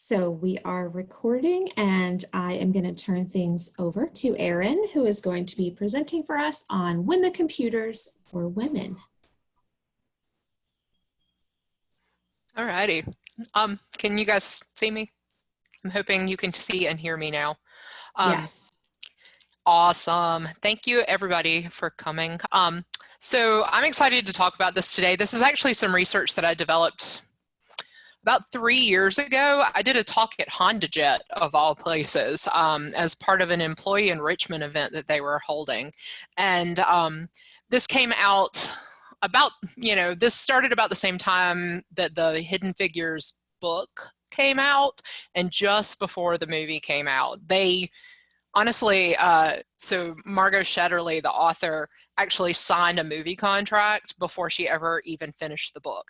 So we are recording and I am going to turn things over to Erin, who is going to be presenting for us on when the computers for women. All righty. Um, can you guys see me? I'm hoping you can see and hear me now. Um, yes. Awesome. Thank you everybody for coming. Um, so I'm excited to talk about this today. This is actually some research that I developed about three years ago, I did a talk at HondaJet, of all places, um, as part of an employee enrichment event that they were holding. And um, this came out about, you know, this started about the same time that the Hidden Figures book came out and just before the movie came out. They, honestly, uh, so Margot Shetterly, the author, actually signed a movie contract before she ever even finished the book.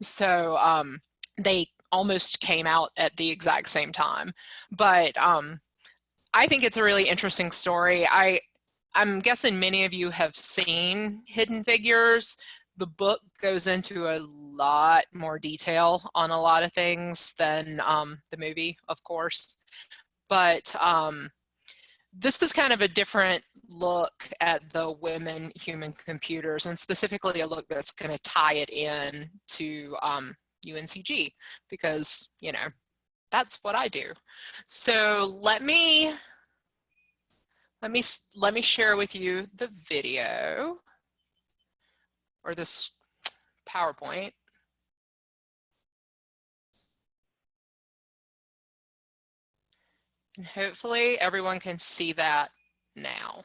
So um, they almost came out at the exact same time. But um, I think it's a really interesting story. I, I'm guessing many of you have seen Hidden Figures. The book goes into a lot more detail on a lot of things than um, the movie, of course. But um, this is kind of a different look at the women human computers and specifically a look that's going to tie it in to um, UNCG because, you know, that's what I do. So let me, let me, let me share with you the video or this PowerPoint. And hopefully everyone can see that now.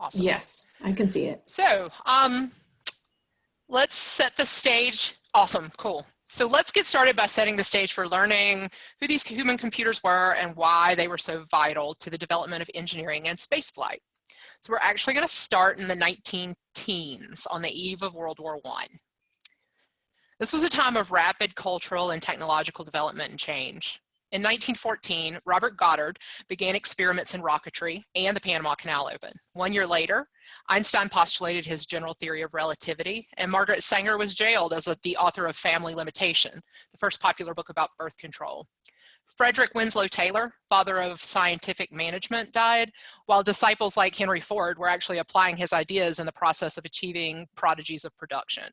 Awesome. Yes, I can see it. So um, let's set the stage. Awesome, cool. So let's get started by setting the stage for learning who these human computers were and why they were so vital to the development of engineering and spaceflight. So we're actually going to start in the 19 teens on the eve of World War I. This was a time of rapid cultural and technological development and change. In 1914, Robert Goddard began experiments in rocketry and the Panama Canal opened. One year later, Einstein postulated his general theory of relativity, and Margaret Sanger was jailed as a, the author of Family Limitation, the first popular book about birth control. Frederick Winslow Taylor, father of scientific management, died, while disciples like Henry Ford were actually applying his ideas in the process of achieving prodigies of production.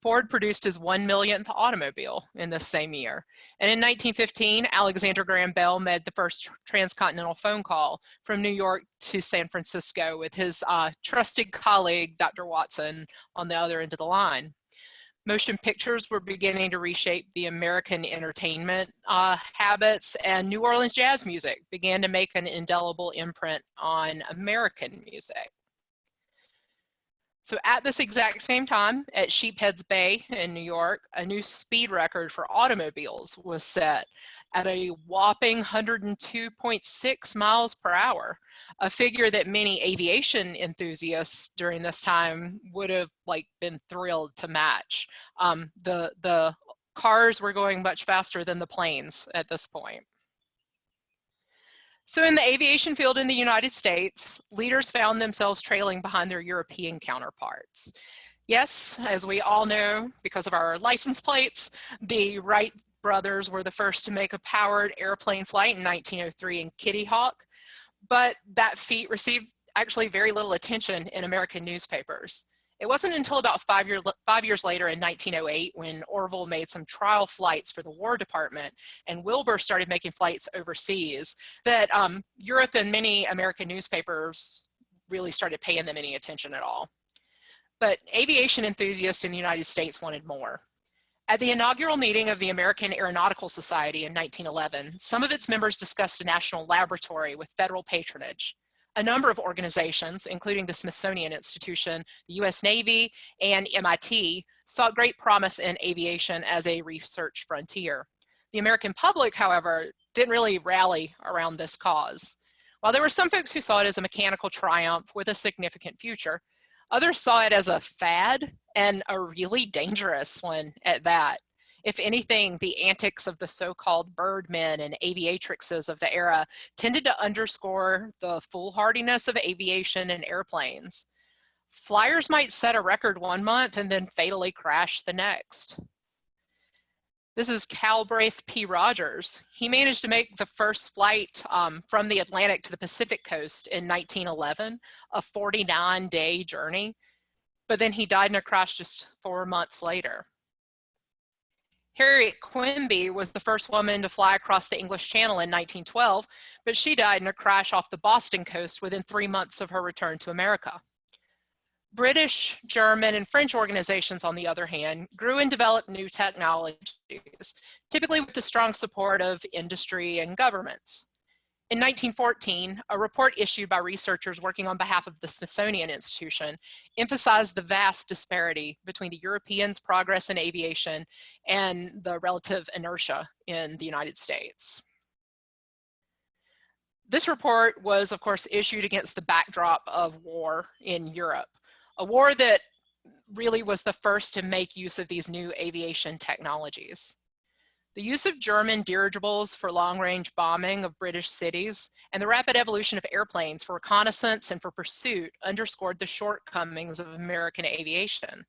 Ford produced his one millionth automobile in the same year. And in 1915, Alexander Graham Bell made the first transcontinental phone call from New York to San Francisco with his uh, trusted colleague, Dr. Watson, on the other end of the line. Motion pictures were beginning to reshape the American entertainment uh, habits and New Orleans jazz music began to make an indelible imprint on American music. So at this exact same time at Sheepshead Bay in New York, a new speed record for automobiles was set at a whopping 102.6 miles per hour, a figure that many aviation enthusiasts during this time would have like been thrilled to match. Um, the, the cars were going much faster than the planes at this point. So in the aviation field in the United States, leaders found themselves trailing behind their European counterparts. Yes, as we all know, because of our license plates, the Wright brothers were the first to make a powered airplane flight in 1903 in Kitty Hawk, but that feat received actually very little attention in American newspapers. It wasn't until about five, year, five years later in 1908 when Orville made some trial flights for the War Department and Wilbur started making flights overseas that um, Europe and many American newspapers really started paying them any attention at all. But aviation enthusiasts in the United States wanted more. At the inaugural meeting of the American Aeronautical Society in 1911, some of its members discussed a national laboratory with federal patronage a number of organizations, including the Smithsonian Institution, the US Navy, and MIT, saw great promise in aviation as a research frontier. The American public, however, didn't really rally around this cause. While there were some folks who saw it as a mechanical triumph with a significant future, others saw it as a fad and a really dangerous one at that. If anything, the antics of the so-called birdmen and aviatrixes of the era tended to underscore the foolhardiness of aviation and airplanes. flyers might set a record one month and then fatally crash the next. This is Calbraith P. Rogers. He managed to make the first flight um, from the Atlantic to the Pacific coast in 1911, a 49 day journey, but then he died in a crash just four months later. Harriet Quimby was the first woman to fly across the English Channel in 1912, but she died in a crash off the Boston coast within three months of her return to America. British, German, and French organizations, on the other hand, grew and developed new technologies, typically with the strong support of industry and governments. In 1914, a report issued by researchers working on behalf of the Smithsonian Institution emphasized the vast disparity between the Europeans' progress in aviation and the relative inertia in the United States. This report was, of course, issued against the backdrop of war in Europe a war that really was the first to make use of these new aviation technologies. The use of German dirigibles for long-range bombing of British cities and the rapid evolution of airplanes for reconnaissance and for pursuit underscored the shortcomings of American aviation.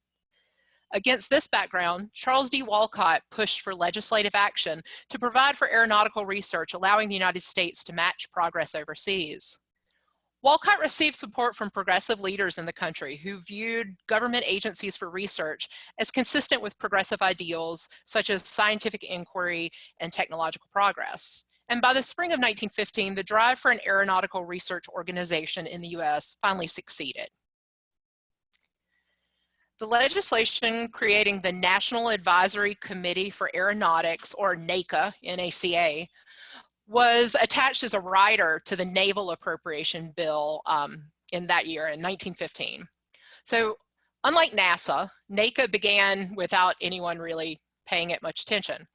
Against this background, Charles D. Walcott pushed for legislative action to provide for aeronautical research, allowing the United States to match progress overseas. Walcott received support from progressive leaders in the country who viewed government agencies for research as consistent with progressive ideals such as scientific inquiry and technological progress. And by the spring of 1915, the drive for an aeronautical research organization in the US finally succeeded. The legislation creating the National Advisory Committee for Aeronautics, or NACA, N-A-C-A, was attached as a rider to the Naval Appropriation Bill um, in that year in 1915. So unlike NASA, NACA began without anyone really paying it much attention.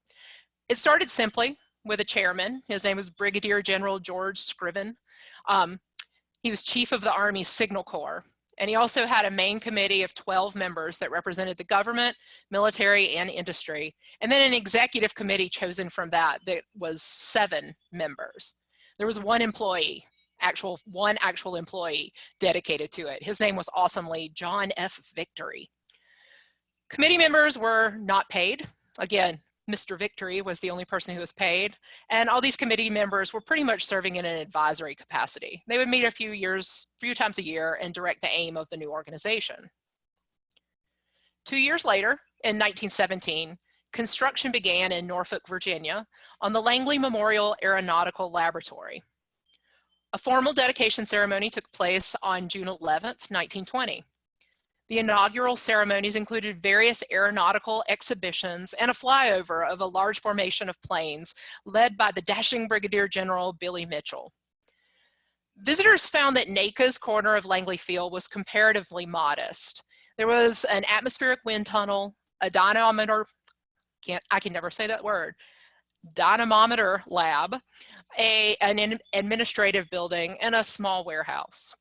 It started simply with a chairman. His name was Brigadier General George Scriven. Um, he was chief of the Army Signal Corps. And he also had a main committee of 12 members that represented the government, military, and industry. And then an executive committee chosen from that that was seven members. There was one employee, actual one actual employee dedicated to it. His name was awesomely John F. Victory. Committee members were not paid. Again, Mr. Victory was the only person who was paid. And all these committee members were pretty much serving in an advisory capacity. They would meet a few years, few times a year and direct the aim of the new organization. Two years later, in 1917, construction began in Norfolk, Virginia on the Langley Memorial Aeronautical Laboratory. A formal dedication ceremony took place on June 11th, 1920. The inaugural ceremonies included various aeronautical exhibitions and a flyover of a large formation of planes led by the dashing Brigadier General Billy Mitchell. Visitors found that NACA's corner of Langley Field was comparatively modest. There was an atmospheric wind tunnel, a dynamometer, can't, I can never say that word, dynamometer lab, a, an administrative building, and a small warehouse.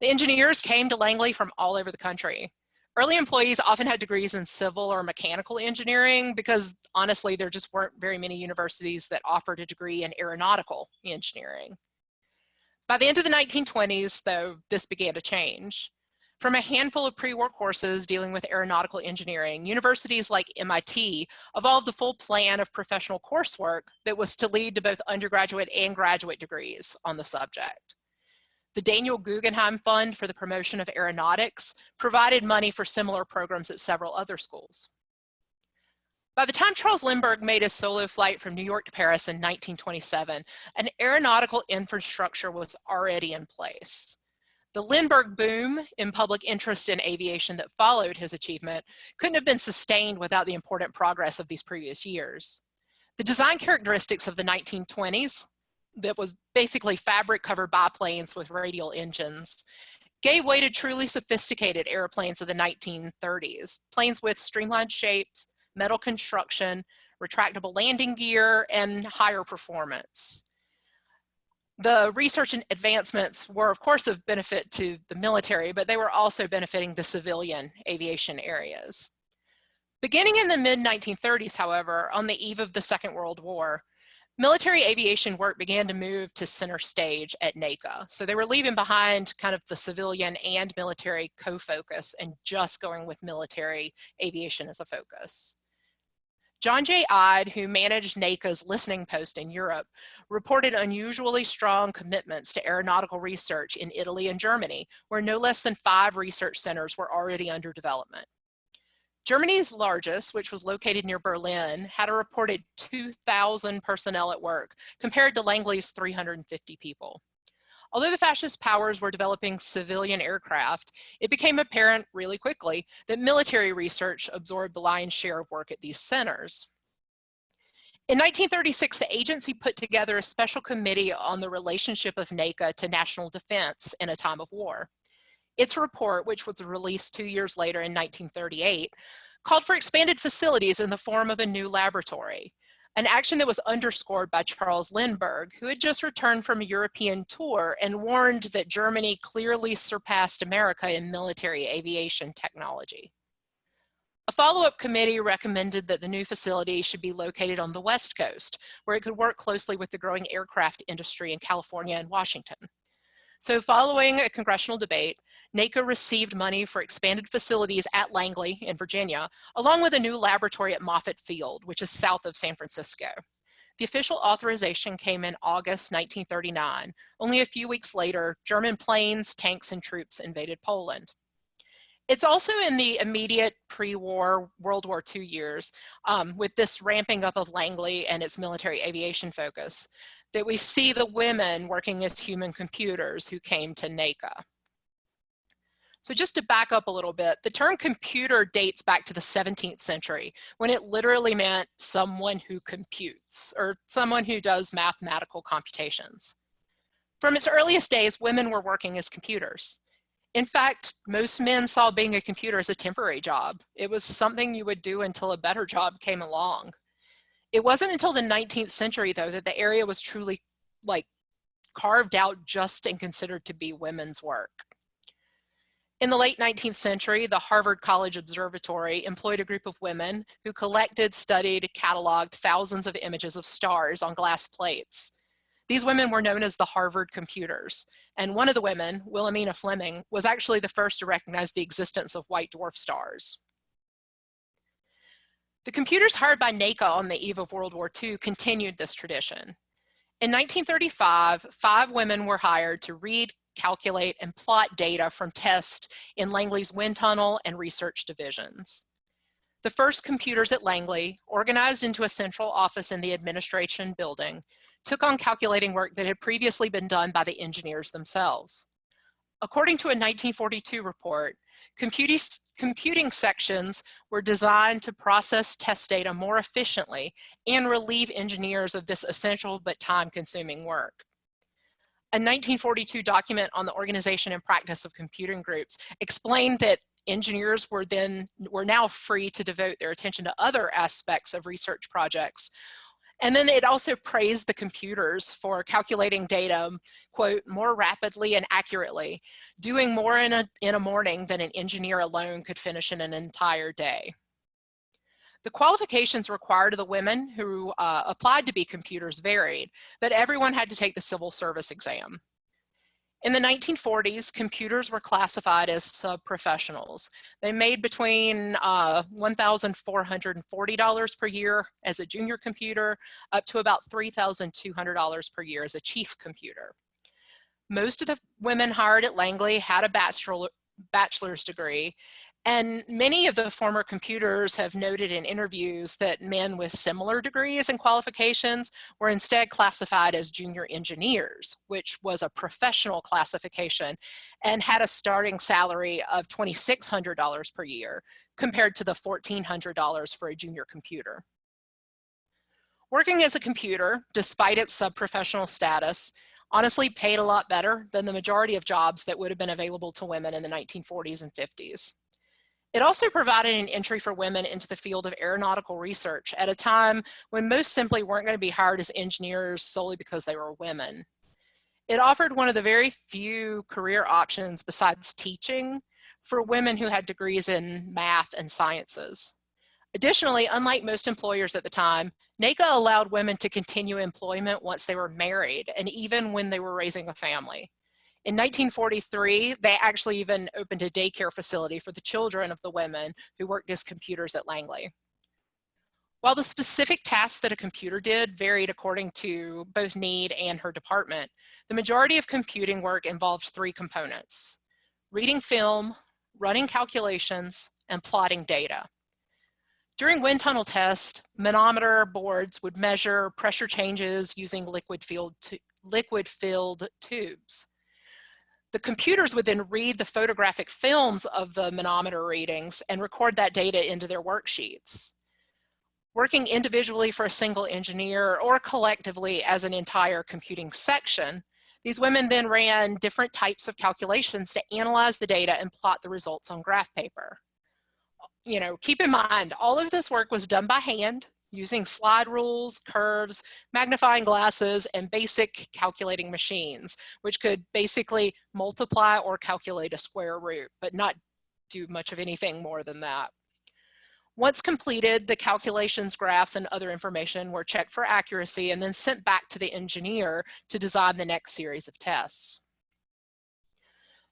The engineers came to Langley from all over the country. Early employees often had degrees in civil or mechanical engineering because honestly, there just weren't very many universities that offered a degree in aeronautical engineering. By the end of the 1920s, though, this began to change. From a handful of pre-war courses dealing with aeronautical engineering, universities like MIT evolved a full plan of professional coursework that was to lead to both undergraduate and graduate degrees on the subject. The Daniel Guggenheim Fund for the Promotion of Aeronautics provided money for similar programs at several other schools. By the time Charles Lindbergh made his solo flight from New York to Paris in 1927, an aeronautical infrastructure was already in place. The Lindbergh boom in public interest in aviation that followed his achievement couldn't have been sustained without the important progress of these previous years. The design characteristics of the 1920s, that was basically fabric covered biplanes with radial engines gave way to truly sophisticated airplanes of the 1930s, planes with streamlined shapes, metal construction, retractable landing gear, and higher performance. The research and advancements were of course of benefit to the military, but they were also benefiting the civilian aviation areas. Beginning in the mid 1930s, however, on the eve of the Second World War, military aviation work began to move to center stage at NACA. So they were leaving behind kind of the civilian and military co-focus and just going with military aviation as a focus. John J. Ide, who managed NACA's listening post in Europe, reported unusually strong commitments to aeronautical research in Italy and Germany, where no less than five research centers were already under development. Germany's largest, which was located near Berlin, had a reported 2,000 personnel at work, compared to Langley's 350 people. Although the fascist powers were developing civilian aircraft, it became apparent really quickly that military research absorbed the lion's share of work at these centers. In 1936, the agency put together a special committee on the relationship of NACA to national defense in a time of war. Its report, which was released two years later in 1938, called for expanded facilities in the form of a new laboratory, an action that was underscored by Charles Lindbergh, who had just returned from a European tour and warned that Germany clearly surpassed America in military aviation technology. A follow-up committee recommended that the new facility should be located on the West Coast, where it could work closely with the growing aircraft industry in California and Washington. So following a congressional debate, NACA received money for expanded facilities at Langley in Virginia, along with a new laboratory at Moffett Field, which is south of San Francisco. The official authorization came in August 1939. Only a few weeks later, German planes, tanks, and troops invaded Poland. It's also in the immediate pre-war World War II years, um, with this ramping up of Langley and its military aviation focus, that we see the women working as human computers who came to NACA. So just to back up a little bit, the term computer dates back to the 17th century when it literally meant someone who computes or someone who does mathematical computations. From its earliest days, women were working as computers. In fact, most men saw being a computer as a temporary job. It was something you would do until a better job came along. It wasn't until the 19th century, though, that the area was truly like carved out just and considered to be women's work. In the late 19th century, the Harvard College Observatory employed a group of women who collected, studied, cataloged thousands of images of stars on glass plates. These women were known as the Harvard computers, and one of the women, Wilhelmina Fleming, was actually the first to recognize the existence of white dwarf stars. The computers hired by NACA on the eve of World War II continued this tradition. In 1935, five women were hired to read, calculate, and plot data from tests in Langley's wind tunnel and research divisions. The first computers at Langley, organized into a central office in the administration building, took on calculating work that had previously been done by the engineers themselves. According to a 1942 report, computing, sections were designed to process test data more efficiently and relieve engineers of this essential but time-consuming work a 1942 document on the organization and practice of computing groups explained that engineers were then were now free to devote their attention to other aspects of research projects. And then it also praised the computers for calculating data, quote, more rapidly and accurately, doing more in a, in a morning than an engineer alone could finish in an entire day. The qualifications required of the women who uh, applied to be computers varied, but everyone had to take the civil service exam. In the 1940s, computers were classified as sub-professionals. They made between uh, $1,440 per year as a junior computer, up to about $3,200 per year as a chief computer. Most of the women hired at Langley had a bachelor, bachelor's degree, and many of the former computers have noted in interviews that men with similar degrees and qualifications were instead classified as junior engineers, which was a professional classification and had a starting salary of $2,600 per year compared to the $1,400 for a junior computer. Working as a computer, despite its sub-professional status, honestly paid a lot better than the majority of jobs that would have been available to women in the 1940s and 50s. It also provided an entry for women into the field of aeronautical research at a time when most simply weren't going to be hired as engineers solely because they were women. It offered one of the very few career options besides teaching for women who had degrees in math and sciences. Additionally, unlike most employers at the time, NACA allowed women to continue employment once they were married and even when they were raising a family. In 1943, they actually even opened a daycare facility for the children of the women who worked as computers at Langley. While the specific tasks that a computer did varied according to both need and her department, the majority of computing work involved three components, reading film, running calculations, and plotting data. During wind tunnel tests, manometer boards would measure pressure changes using liquid filled, liquid filled tubes. The computers would then read the photographic films of the manometer readings and record that data into their worksheets. Working individually for a single engineer or collectively as an entire computing section, these women then ran different types of calculations to analyze the data and plot the results on graph paper. You know, keep in mind, all of this work was done by hand using slide rules, curves, magnifying glasses, and basic calculating machines, which could basically multiply or calculate a square root, but not do much of anything more than that. Once completed, the calculations, graphs, and other information were checked for accuracy and then sent back to the engineer to design the next series of tests.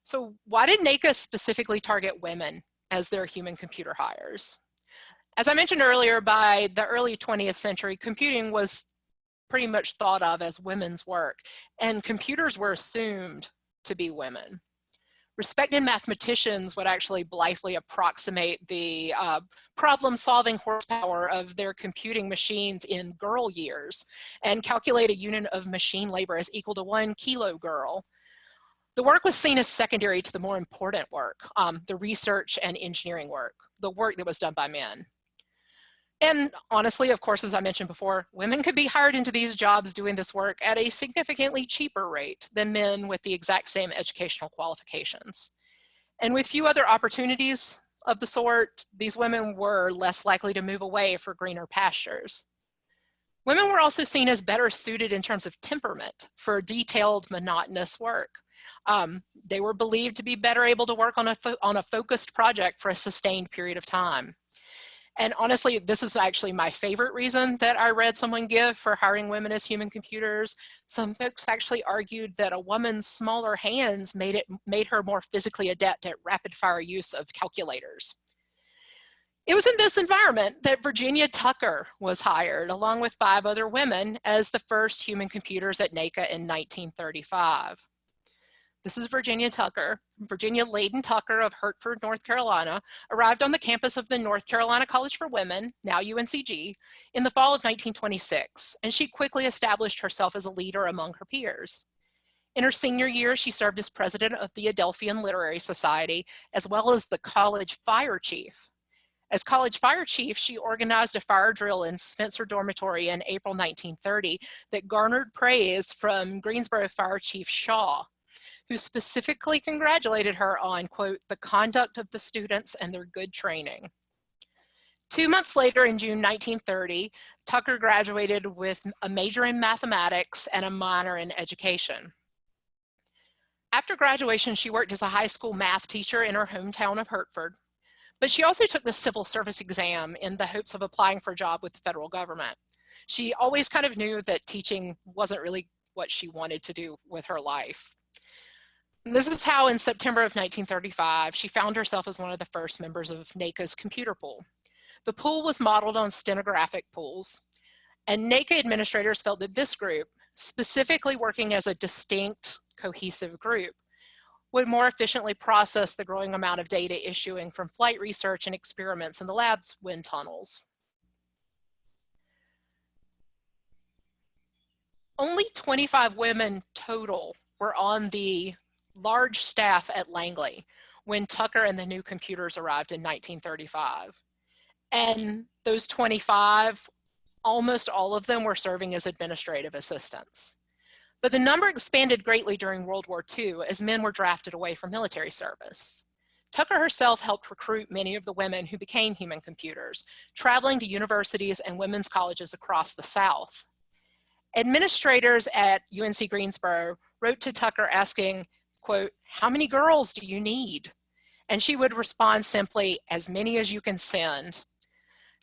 So why did NACA specifically target women as their human computer hires? As I mentioned earlier, by the early 20th century, computing was pretty much thought of as women's work, and computers were assumed to be women respected mathematicians would actually blithely approximate the uh, problem solving horsepower of their computing machines in girl years and calculate a unit of machine labor as equal to one kilo girl. The work was seen as secondary to the more important work, um, the research and engineering work, the work that was done by men. And honestly, of course, as I mentioned before, women could be hired into these jobs doing this work at a significantly cheaper rate than men with the exact same educational qualifications. And with few other opportunities of the sort, these women were less likely to move away for greener pastures. Women were also seen as better suited in terms of temperament for detailed, monotonous work. Um, they were believed to be better able to work on a, on a focused project for a sustained period of time. And honestly, this is actually my favorite reason that I read someone give for hiring women as human computers. Some folks actually argued that a woman's smaller hands made, it, made her more physically adept at rapid fire use of calculators. It was in this environment that Virginia Tucker was hired along with five other women as the first human computers at NACA in 1935. This is Virginia Tucker. Virginia Layden Tucker of Hertford, North Carolina, arrived on the campus of the North Carolina College for Women, now UNCG, in the fall of 1926, and she quickly established herself as a leader among her peers. In her senior year, she served as president of the Adelphian Literary Society, as well as the college fire chief. As college fire chief, she organized a fire drill in Spencer Dormitory in April 1930 that garnered praise from Greensboro Fire Chief Shaw, who specifically congratulated her on, quote, the conduct of the students and their good training. Two months later in June 1930, Tucker graduated with a major in mathematics and a minor in education. After graduation, she worked as a high school math teacher in her hometown of Hertford, but she also took the civil service exam in the hopes of applying for a job with the federal government. She always kind of knew that teaching wasn't really what she wanted to do with her life. This is how in September of 1935, she found herself as one of the first members of NACA's computer pool. The pool was modeled on stenographic pools, and NACA administrators felt that this group, specifically working as a distinct, cohesive group, would more efficiently process the growing amount of data issuing from flight research and experiments in the lab's wind tunnels. Only 25 women total were on the large staff at Langley when Tucker and the new computers arrived in 1935. And those 25, almost all of them were serving as administrative assistants. But the number expanded greatly during World War II as men were drafted away from military service. Tucker herself helped recruit many of the women who became human computers, traveling to universities and women's colleges across the South. Administrators at UNC Greensboro wrote to Tucker asking, quote, how many girls do you need? And she would respond simply, as many as you can send.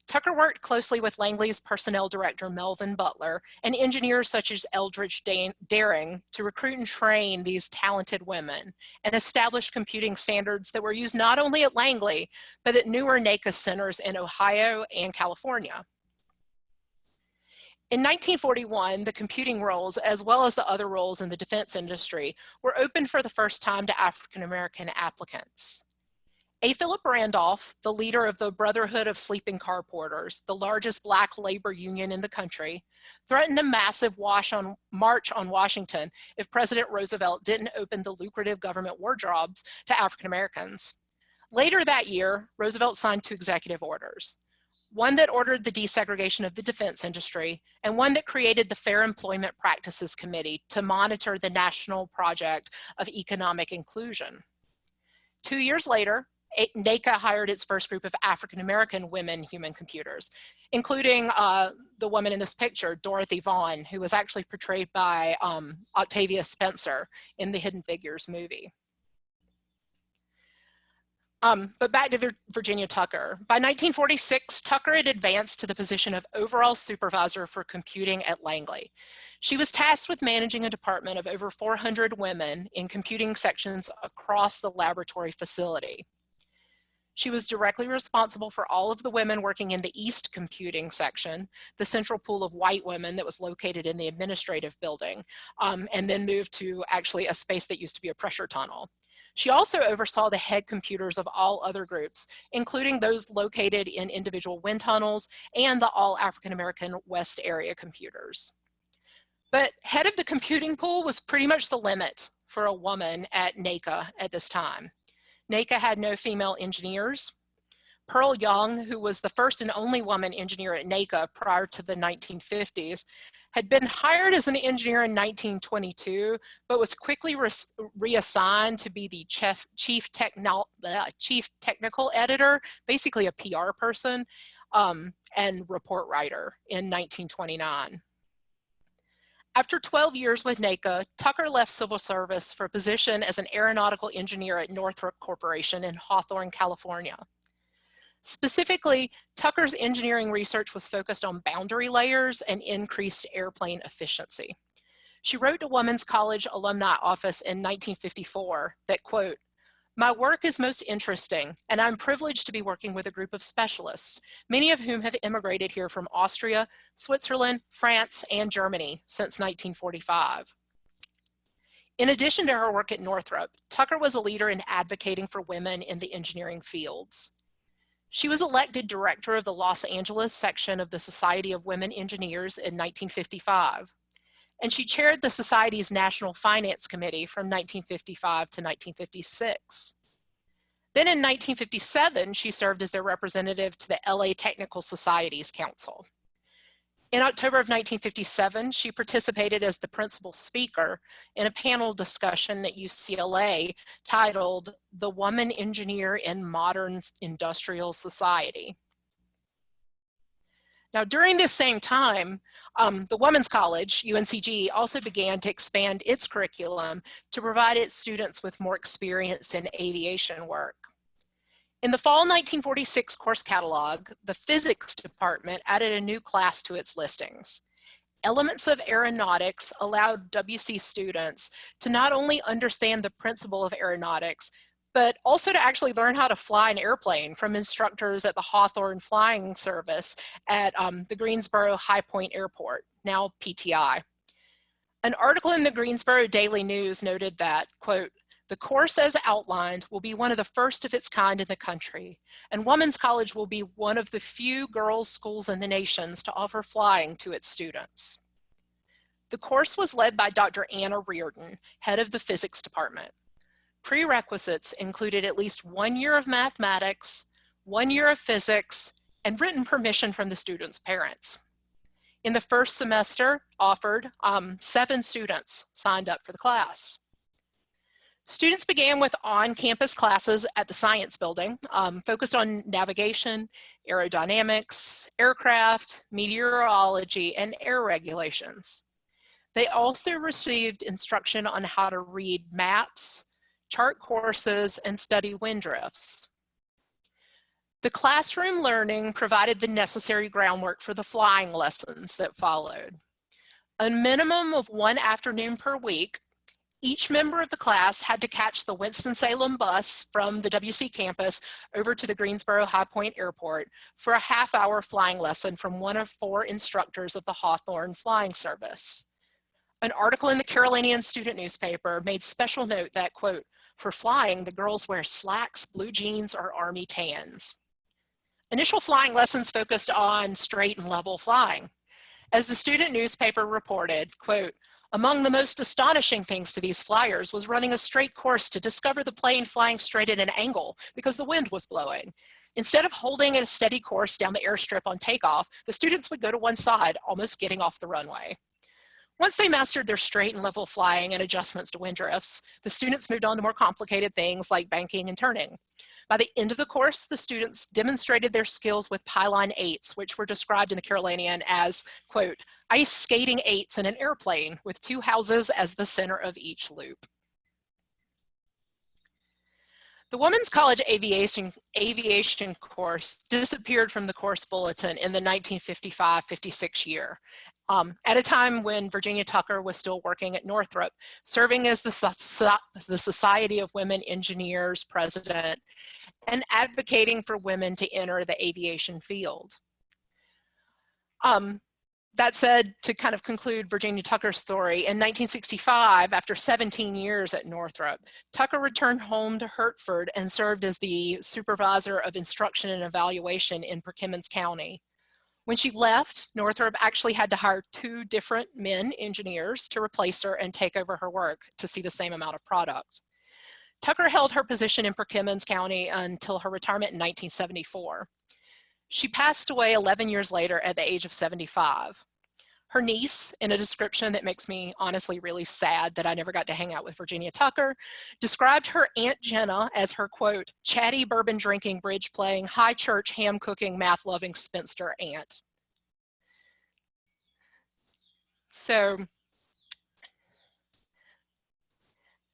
Tucker worked closely with Langley's personnel director, Melvin Butler, and engineers such as Eldridge Daring to recruit and train these talented women and establish computing standards that were used not only at Langley, but at newer NACA centers in Ohio and California. In 1941, the computing roles, as well as the other roles in the defense industry, were opened for the first time to African American applicants. A. Philip Randolph, the leader of the Brotherhood of Sleeping Car Porters, the largest black labor union in the country, threatened a massive on, march on Washington if President Roosevelt didn't open the lucrative government wardrobes to African Americans. Later that year, Roosevelt signed two executive orders, one that ordered the desegregation of the defense industry, and one that created the Fair Employment Practices Committee to monitor the national project of economic inclusion. Two years later, NACA hired its first group of African-American women human computers, including uh, the woman in this picture, Dorothy Vaughan, who was actually portrayed by um, Octavia Spencer in the Hidden Figures movie. Um, but back to Virginia Tucker. By 1946, Tucker had advanced to the position of overall supervisor for computing at Langley. She was tasked with managing a department of over 400 women in computing sections across the laboratory facility. She was directly responsible for all of the women working in the East Computing section, the central pool of white women that was located in the administrative building, um, and then moved to actually a space that used to be a pressure tunnel. She also oversaw the head computers of all other groups, including those located in individual wind tunnels and the all African American West area computers. But head of the computing pool was pretty much the limit for a woman at NACA at this time. NACA had no female engineers. Pearl Young, who was the first and only woman engineer at NACA prior to the 1950s, had been hired as an engineer in 1922, but was quickly re reassigned to be the chief, chief, techno uh, chief technical editor, basically a PR person, um, and report writer in 1929. After 12 years with NACA, Tucker left civil service for a position as an aeronautical engineer at Northrop Corporation in Hawthorne, California. Specifically, Tucker's engineering research was focused on boundary layers and increased airplane efficiency. She wrote to Women's College Alumni Office in 1954 that, quote, my work is most interesting, and I'm privileged to be working with a group of specialists, many of whom have immigrated here from Austria, Switzerland, France, and Germany since 1945. In addition to her work at Northrop, Tucker was a leader in advocating for women in the engineering fields. She was elected director of the Los Angeles section of the Society of Women Engineers in 1955 and she chaired the Society's National Finance Committee from 1955 to 1956. Then in 1957, she served as their representative to the LA Technical Societies Council. In October of 1957, she participated as the principal speaker in a panel discussion at UCLA titled The Woman Engineer in Modern Industrial Society. Now, during this same time, um, the Women's College, UNCG, also began to expand its curriculum to provide its students with more experience in aviation work. In the fall 1946 course catalog, the physics department added a new class to its listings. Elements of Aeronautics allowed WC students to not only understand the principle of aeronautics, but also to actually learn how to fly an airplane from instructors at the Hawthorne Flying Service at um, the Greensboro High Point Airport, now PTI. An article in the Greensboro Daily News noted that, quote, the course as outlined will be one of the first of its kind in the country, and Women's College will be one of the few girls' schools in the nations to offer flying to its students. The course was led by Dr. Anna Reardon, head of the physics department. Prerequisites included at least one year of mathematics, one year of physics, and written permission from the students' parents. In the first semester offered, um, seven students signed up for the class. Students began with on-campus classes at the science building, um, focused on navigation, aerodynamics, aircraft, meteorology, and air regulations. They also received instruction on how to read maps, chart courses, and study wind drifts. The classroom learning provided the necessary groundwork for the flying lessons that followed. A minimum of one afternoon per week, each member of the class had to catch the Winston-Salem bus from the WC campus over to the Greensboro High Point Airport for a half hour flying lesson from one of four instructors of the Hawthorne Flying Service. An article in the Carolinian student newspaper made special note that, quote, for flying, the girls wear slacks, blue jeans, or army tans. Initial flying lessons focused on straight and level flying. As the student newspaper reported, quote, among the most astonishing things to these flyers was running a straight course to discover the plane flying straight at an angle because the wind was blowing. Instead of holding a steady course down the airstrip on takeoff, the students would go to one side, almost getting off the runway. Once they mastered their straight and level flying and adjustments to wind drifts, the students moved on to more complicated things like banking and turning. By the end of the course, the students demonstrated their skills with pylon eights, which were described in the Carolinian as, quote, ice skating eights in an airplane with two houses as the center of each loop. The Women's College Aviation, Aviation course disappeared from the course bulletin in the 1955-56 year, um, at a time when Virginia Tucker was still working at Northrop, serving as the, the Society of Women Engineers president and advocating for women to enter the aviation field. Um, that said, to kind of conclude Virginia Tucker's story, in 1965, after 17 years at Northrop, Tucker returned home to Hertford and served as the supervisor of instruction and evaluation in Perquimans County. When she left, Northrop actually had to hire two different men engineers to replace her and take over her work to see the same amount of product. Tucker held her position in Perquimans County until her retirement in 1974. She passed away 11 years later at the age of 75. Her niece, in a description that makes me honestly really sad that I never got to hang out with Virginia Tucker, described her Aunt Jenna as her quote, chatty bourbon drinking, bridge playing, high church, ham cooking, math loving spinster aunt. So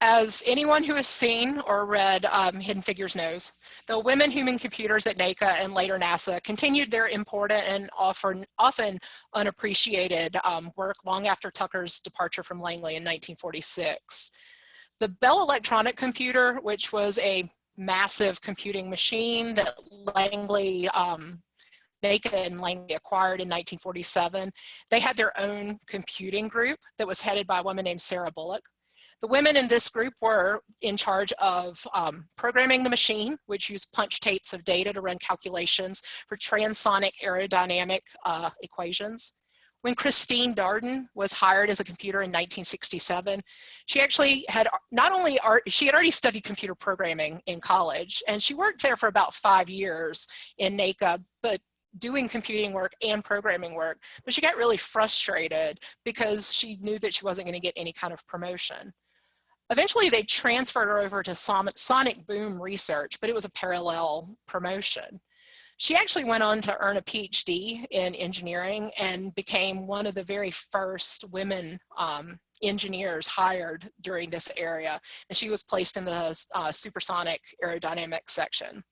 As anyone who has seen or read um, Hidden Figures knows, the women human computers at NACA and later NASA continued their important and often, often unappreciated um, work long after Tucker's departure from Langley in 1946. The Bell electronic computer, which was a massive computing machine that Langley um, NACA and Langley acquired in 1947. They had their own computing group that was headed by a woman named Sarah Bullock. The women in this group were in charge of um, programming the machine, which used punch tapes of data to run calculations for transonic aerodynamic uh, equations. When Christine Darden was hired as a computer in 1967, she actually had not only, art, she had already studied computer programming in college, and she worked there for about five years in NACA, but doing computing work and programming work, but she got really frustrated because she knew that she wasn't going to get any kind of promotion. Eventually they transferred her over to Sonic Boom Research, but it was a parallel promotion. She actually went on to earn a PhD in engineering and became one of the very first women um, engineers hired during this area. And she was placed in the uh, supersonic aerodynamics section.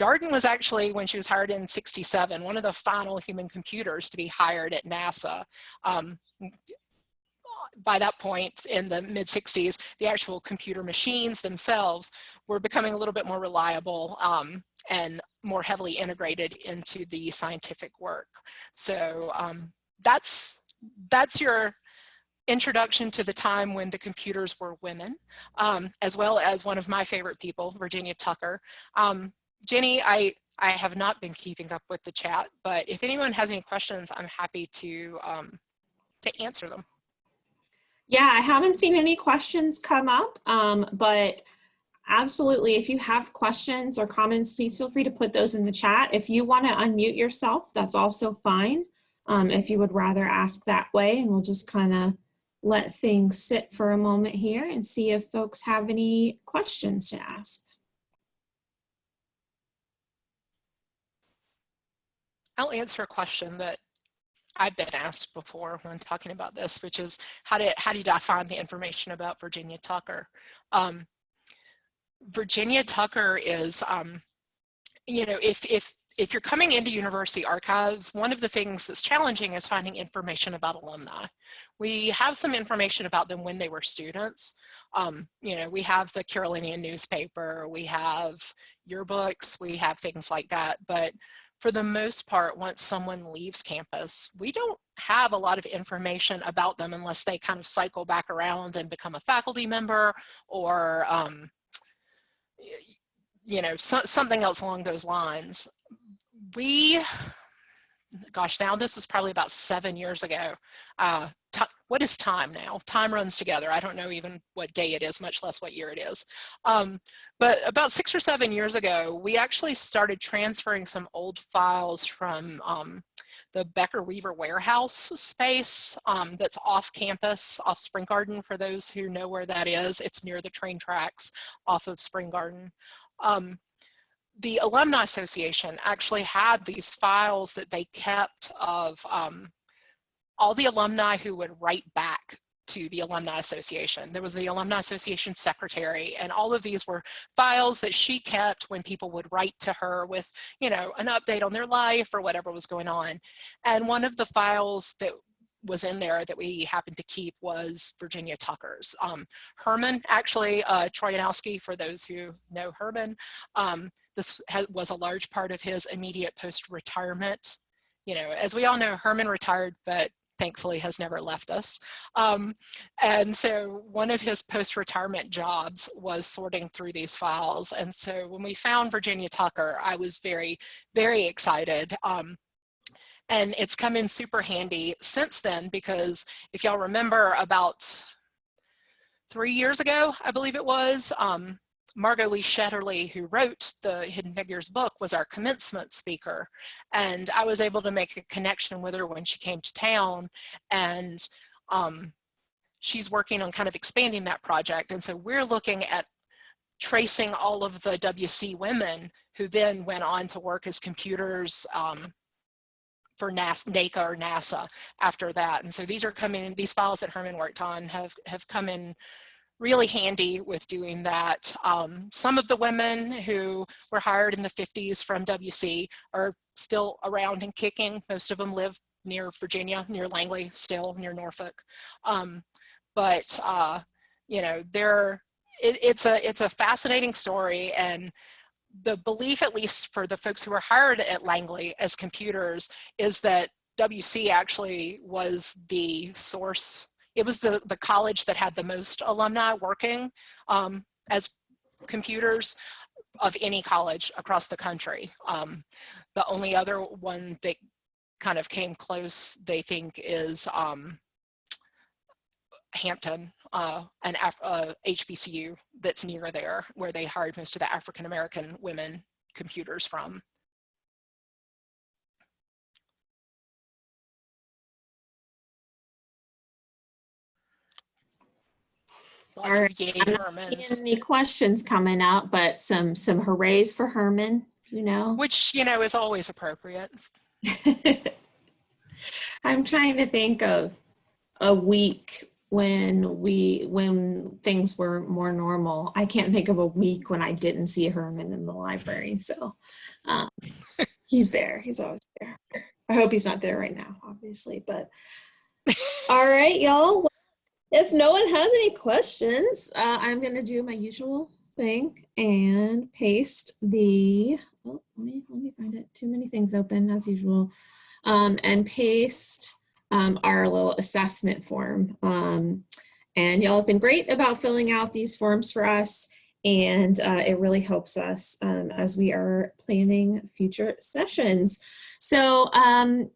Darden was actually, when she was hired in 67, one of the final human computers to be hired at NASA. Um, by that point in the mid 60s, the actual computer machines themselves were becoming a little bit more reliable um, and more heavily integrated into the scientific work. So um, that's, that's your introduction to the time when the computers were women, um, as well as one of my favorite people, Virginia Tucker. Um, Jenny, I, I have not been keeping up with the chat, but if anyone has any questions, I'm happy to, um, to answer them. Yeah, I haven't seen any questions come up, um, but absolutely, if you have questions or comments, please feel free to put those in the chat. If you want to unmute yourself, that's also fine. Um, if you would rather ask that way, and we'll just kind of let things sit for a moment here and see if folks have any questions to ask. I'll answer a question that I've been asked before when talking about this, which is how do, how do you find the information about Virginia Tucker? Um, Virginia Tucker is, um, you know, if, if, if you're coming into university archives, one of the things that's challenging is finding information about alumni. We have some information about them when they were students. Um, you know, we have the Carolinian newspaper, we have yearbooks, we have things like that, but for the most part, once someone leaves campus, we don't have a lot of information about them unless they kind of cycle back around and become a faculty member or, um, you know, so, something else along those lines. We, gosh, now this was probably about seven years ago. Uh, what is time now? Time runs together. I don't know even what day it is, much less what year it is. Um, but about six or seven years ago, we actually started transferring some old files from um, the Becker Weaver warehouse space um, that's off campus, off Spring Garden, for those who know where that is. It's near the train tracks off of Spring Garden. Um, the Alumni Association actually had these files that they kept of um, all the alumni who would write back to the Alumni Association. There was the Alumni Association secretary and all of these were files that she kept when people would write to her with, you know, an update on their life or whatever was going on. And one of the files that was in there that we happened to keep was Virginia Tucker's. Um, Herman, actually, uh, Trojanowski, for those who know Herman, um, this was a large part of his immediate post-retirement. You know, as we all know, Herman retired, but thankfully has never left us. Um, and so one of his post-retirement jobs was sorting through these files. And so when we found Virginia Tucker, I was very, very excited. Um, and it's come in super handy since then because if y'all remember about three years ago, I believe it was, um, Margot Lee Shetterly, who wrote the Hidden Figures book, was our commencement speaker. And I was able to make a connection with her when she came to town. And um, she's working on kind of expanding that project. And so we're looking at tracing all of the WC women who then went on to work as computers um, for NASA, NACA or NASA after that. And so these are coming in, these files that Herman worked on have, have come in really handy with doing that. Um, some of the women who were hired in the 50s from WC are still around and kicking. Most of them live near Virginia, near Langley, still near Norfolk. Um, but, uh, you know, they're, it, it's, a, it's a fascinating story and the belief, at least for the folks who were hired at Langley as computers, is that WC actually was the source it was the, the college that had the most alumni working um, as computers of any college across the country. Um, the only other one that kind of came close, they think, is um, Hampton, uh, an Af uh, HBCU that's near there, where they hired most of the African-American women computers from. Lots All of yay I'm not Hermans. seeing any questions coming out, but some some hoorays for Herman, you know. Which, you know, is always appropriate. I'm trying to think of a week when we when things were more normal. I can't think of a week when I didn't see Herman in the library. So um, he's there. He's always there. I hope he's not there right now, obviously. But all right, y'all. If no one has any questions, uh, I'm going to do my usual thing and paste the, oh, let me, let me find it. Too many things open as usual. Um, and paste um, our little assessment form. Um, and y'all have been great about filling out these forms for us. And uh, it really helps us um, as we are planning future sessions. So um,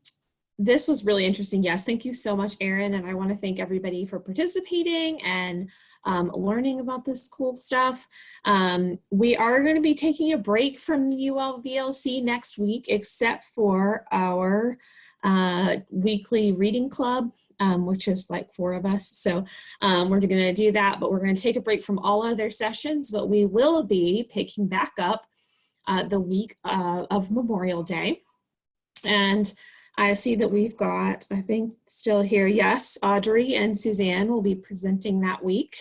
this was really interesting. Yes, thank you so much, Erin. And I want to thank everybody for participating and um, learning about this cool stuff. Um, we are going to be taking a break from UL VLC next week, except for our uh, weekly reading club, um, which is like four of us. So um, we're going to do that, but we're going to take a break from all other sessions, but we will be picking back up uh, the week uh, of Memorial Day. And I see that we've got, I think still here, yes, Audrey and Suzanne will be presenting that week.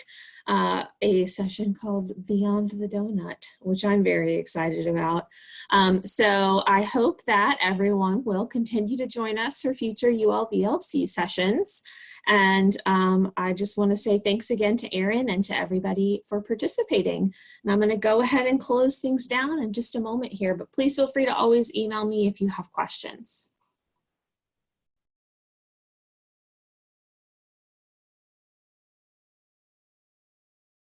uh, a session called Beyond the Donut, which I'm very excited about. Um, so I hope that everyone will continue to join us for future ULBLC sessions. And um, I just want to say thanks again to Erin and to everybody for participating. And I'm going to go ahead and close things down in just a moment here, but please feel free to always email me if you have questions.